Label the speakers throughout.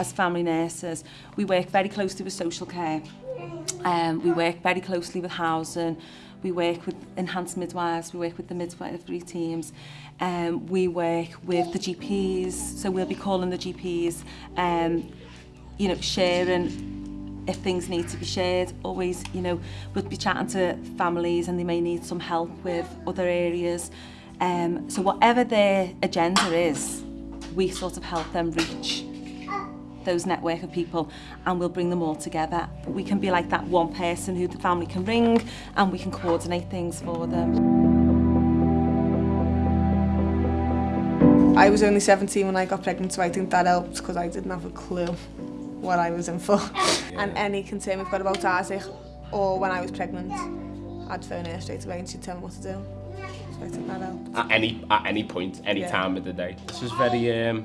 Speaker 1: as family nurses, we work very closely with social care. Um, we work very closely with housing, we work with enhanced midwives, we work with the midwifery teams, um, we work with the GPs, so we'll be calling the GPs, um, you know, sharing if things need to be shared, always, you know, we'll be chatting to families and they may need some help with other areas. Um, so whatever their agenda is, we sort of help them reach those network of people and we'll bring them all together. We can be like that one person who the family can ring and we can coordinate things for them.
Speaker 2: I was only 17 when I got pregnant, so I think that helped because I didn't have a clue what I was in for. Yeah. And any concern we've got about Isaac or when I was pregnant, I'd phone her straight away and she'd tell me what to do. So I think that helped.
Speaker 3: At any, at any point, any yeah. time of the day. This was very um,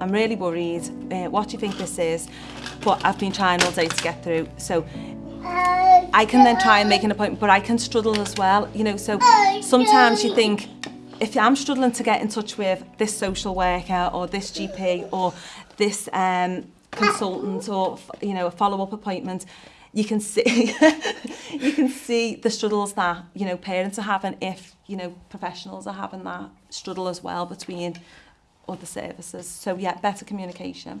Speaker 1: I'm really worried. Uh, what do you think this is? But I've been trying all day to get through. So I can then try and make an appointment, but I can struggle as well. You know, so sometimes you think, if I'm struggling to get in touch with this social worker or this GP or this um, consultant or, you know, a follow-up appointment, you can see you can see the struggles that you know parents are having if you know professionals are having that struggle as well between other services so yeah better communication